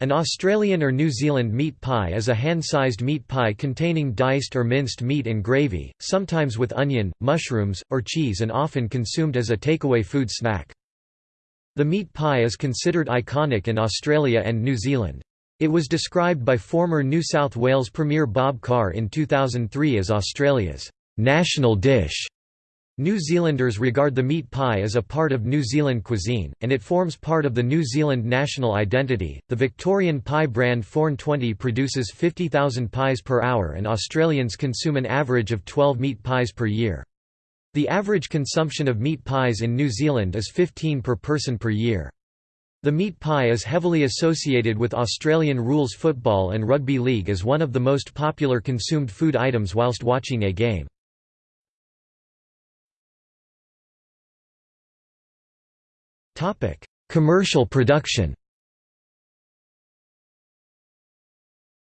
An Australian or New Zealand meat pie is a hand-sized meat pie containing diced or minced meat and gravy, sometimes with onion, mushrooms, or cheese and often consumed as a takeaway food snack. The meat pie is considered iconic in Australia and New Zealand. It was described by former New South Wales Premier Bob Carr in 2003 as Australia's national dish. New Zealanders regard the meat pie as a part of New Zealand cuisine, and it forms part of the New Zealand national identity. The Victorian pie brand Four'N Twenty produces 50,000 pies per hour, and Australians consume an average of 12 meat pies per year. The average consumption of meat pies in New Zealand is 15 per person per year. The meat pie is heavily associated with Australian rules football and rugby league as one of the most popular consumed food items whilst watching a game. Topic: Commercial production.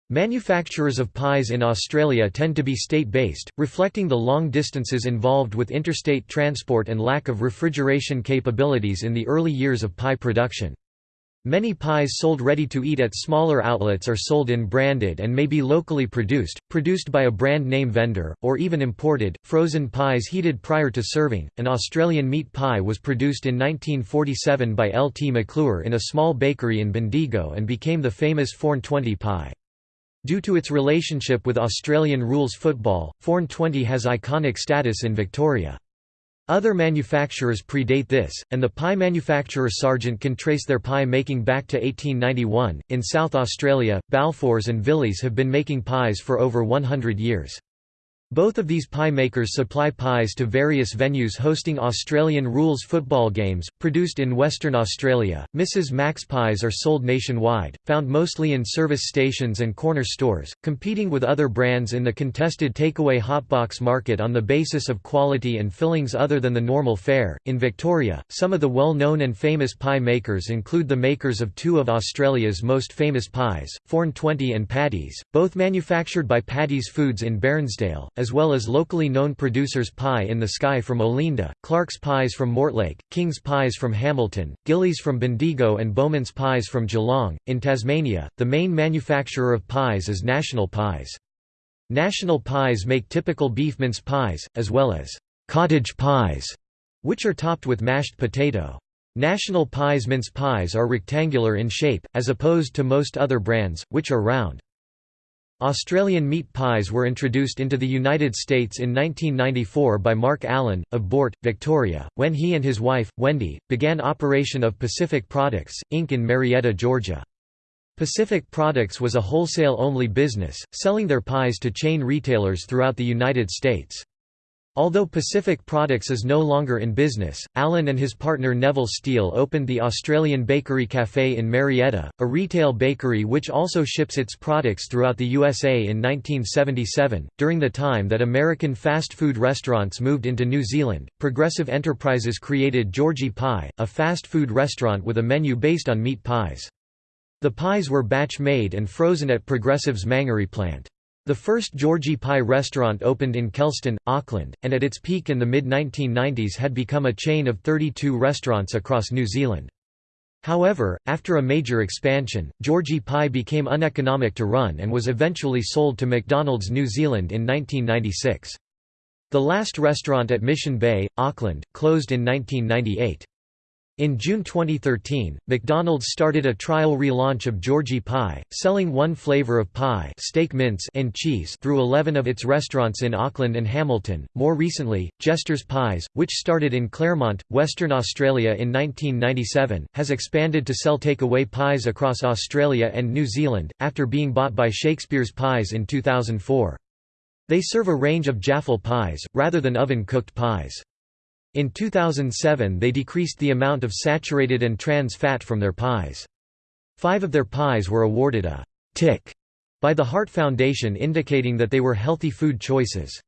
Manufacturers of pies in Australia tend to be state-based, reflecting the long distances involved with interstate transport and lack of refrigeration capabilities in the early years of pie production. Many pies sold ready to eat at smaller outlets are sold in branded and may be locally produced, produced by a brand name vendor, or even imported. Frozen pies heated prior to serving. An Australian meat pie was produced in 1947 by L. T. McClure in a small bakery in Bendigo and became the famous Four'N Twenty pie. Due to its relationship with Australian rules football, Four'N Twenty has iconic status in Victoria. Other manufacturers predate this, and the pie manufacturer Sargent can trace their pie making back to 1891. In South Australia, Balfours and Villiers have been making pies for over 100 years. Both of these pie makers supply pies to various venues hosting Australian rules football games, produced in Western Australia. Mrs. Mac's pies are sold nationwide, found mostly in service stations and corner stores, competing with other brands in the contested takeaway hotbox market on the basis of quality and fillings other than the normal fare. In Victoria, some of the well known and famous pie makers include the makers of two of Australia's most famous pies, Four'N Twenty and Paddy's, both manufactured by Paddy's Foods in Bairnsdale as well as locally known producers Pie in the Sky from Olinda, Clark's Pies from Mortlake, King's Pies from Hamilton, Gillies from Bendigo and Bowman's Pies from Geelong. In Tasmania, the main manufacturer of pies is National Pies. National Pies make typical beef mince pies, as well as cottage pies, which are topped with mashed potato. National Pies mince pies are rectangular in shape, as opposed to most other brands, which are round. Australian meat pies were introduced into the United States in 1994 by Mark Allen, of Boort, Victoria, when he and his wife, Wendy, began operation of Pacific Products, Inc. in Marietta, Georgia. Pacific Products was a wholesale-only business, selling their pies to chain retailers throughout the United States. Although Pacific Products is no longer in business, Allen and his partner Neville Steele opened the Australian Bakery Cafe in Marietta, a retail bakery which also ships its products throughout the USA in 1977. During the time that American fast food restaurants moved into New Zealand, Progressive Enterprises created Georgie Pie, a fast food restaurant with a menu based on meat pies. The pies were batch made and frozen at Progressive's Mangere plant. The first Georgie Pie restaurant opened in Kelston, Auckland, and at its peak in the mid-1990s had become a chain of 32 restaurants across New Zealand. However, after a major expansion, Georgie Pie became uneconomic to run and was eventually sold to McDonald's New Zealand in 1996. The last restaurant at Mission Bay, Auckland, closed in 1998. In June 2013, McDonald's started a trial relaunch of Georgie Pie, selling one flavor of pie steak mince and cheese through 11 of its restaurants in Auckland and Hamilton. More recently, Jester's Pies, which started in Claremont, Western Australia in 1997, has expanded to sell takeaway pies across Australia and New Zealand, after being bought by Shakespeare's Pies in 2004. They serve a range of Jaffle pies, rather than oven-cooked pies. In 2007 they decreased the amount of saturated and trans fat from their pies. Five of their pies were awarded a «tick» by the Heart Foundation indicating that they were healthy food choices.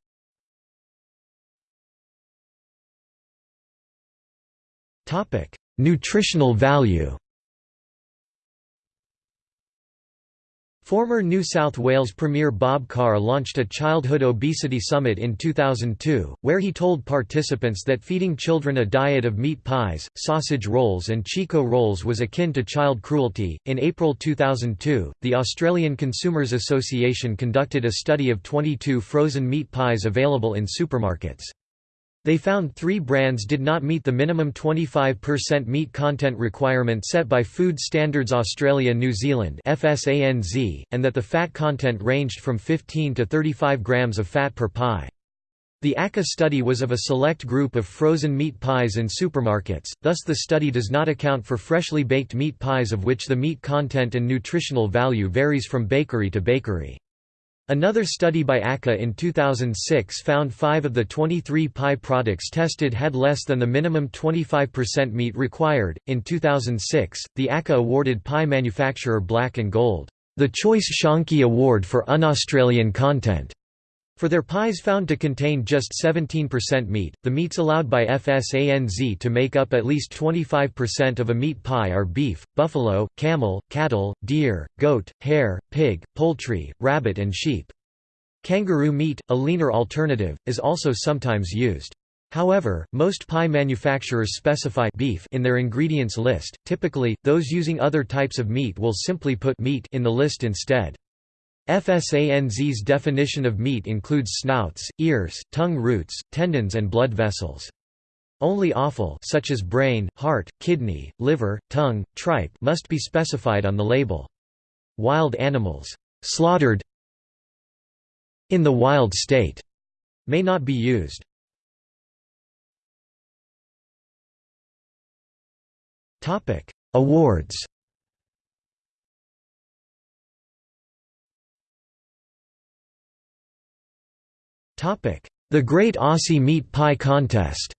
Nutritional value Former New South Wales Premier Bob Carr launched a childhood obesity summit in 2002, where he told participants that feeding children a diet of meat pies, sausage rolls, and Chiko rolls was akin to child cruelty. In April 2002, the Australian Consumers Association conducted a study of 22 frozen meat pies available in supermarkets. They found three brands did not meet the minimum 25% meat content requirement set by Food Standards Australia New Zealand and that the fat content ranged from 15 to 35 grams of fat per pie. The ACCA study was of a select group of frozen meat pies in supermarkets, thus the study does not account for freshly baked meat pies of which the meat content and nutritional value varies from bakery to bakery. Another study by ACCA in 2006 found 5 of the 23 pie products tested had less than the minimum 25% meat required. In 2006, the ACCA awarded pie manufacturer Black and Gold the Choice Shonky Award for Un-Australian content for their pies found to contain just 17% meat, the meats allowed by FSANZ to make up at least 25% of a meat pie are beef, buffalo, camel, cattle, deer, goat, hare, pig, poultry, rabbit and sheep. Kangaroo meat, a leaner alternative, is also sometimes used. However, most pie manufacturers specify beef in their ingredients list, typically, those using other types of meat will simply put meat in the list instead. FSANZ's definition of meat includes snouts, ears, tongue roots, tendons and blood vessels. Only offal such as brain, heart, kidney, liver, tongue, tripe must be specified on the label. Wild animals slaughtered in the wild state may not be used. Topic: Awards The Great Aussie Meat Pie Contest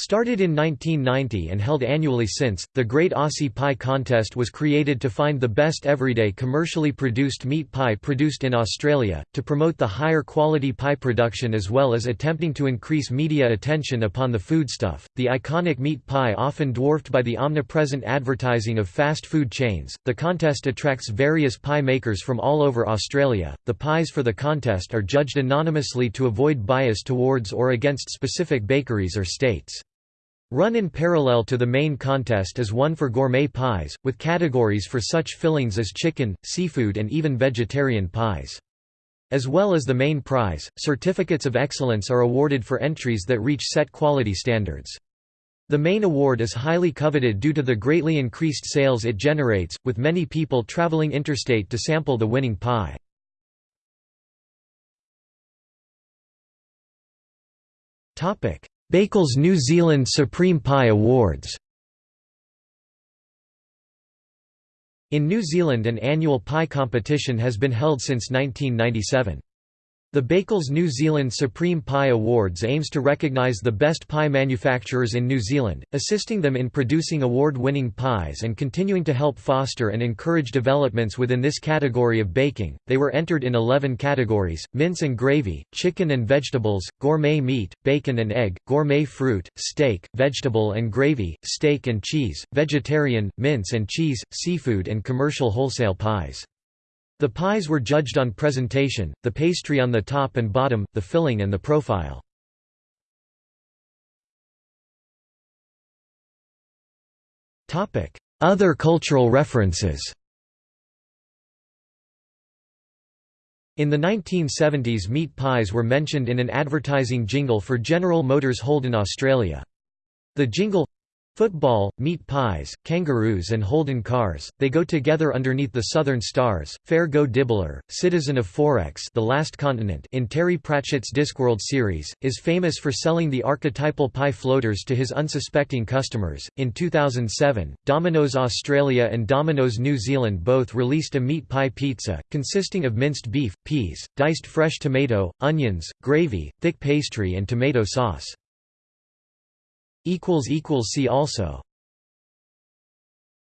Started in 1990 and held annually since, the Great Aussie Pie Contest was created to find the best everyday commercially produced meat pie produced in Australia, to promote the higher quality pie production as well as attempting to increase media attention upon the foodstuff. The iconic meat pie often dwarfed by the omnipresent advertising of fast food chains, the contest attracts various pie makers from all over Australia. The pies for the contest are judged anonymously to avoid bias towards or against specific bakeries or states. Run in parallel to the main contest is one for gourmet pies, with categories for such fillings as chicken, seafood and even vegetarian pies. As well as the main prize, certificates of excellence are awarded for entries that reach set quality standards. The main award is highly coveted due to the greatly increased sales it generates, with many people traveling interstate to sample the winning pie. Bakels New Zealand Supreme Pie Awards In New Zealand an annual pie competition has been held since 1997. The Bakels New Zealand Supreme Pie Awards aims to recognise the best pie manufacturers in New Zealand, assisting them in producing award-winning pies and continuing to help foster and encourage developments within this category of baking. They were entered in 11 categories: mince and gravy, chicken and vegetables, gourmet meat, bacon and egg, gourmet fruit, steak, vegetable and gravy, steak and cheese, vegetarian, mince and cheese, seafood and commercial wholesale pies. The pies were judged on presentation, the pastry on the top and bottom, the filling and the profile. Other cultural references In the 1970s meat pies were mentioned in an advertising jingle for General Motors Holden Australia. The jingle Football, meat pies, kangaroos and Holden cars, they go together underneath the southern stars. Fair Go Dibbler, citizen of Fourecks the Last Continent in Terry Pratchett's Discworld series, is famous for selling the archetypal pie floaters to his unsuspecting customers. In 2007, Domino's Australia and Domino's New Zealand both released a meat pie pizza, consisting of minced beef, peas, diced fresh tomato, onions, gravy, thick pastry and tomato sauce. See also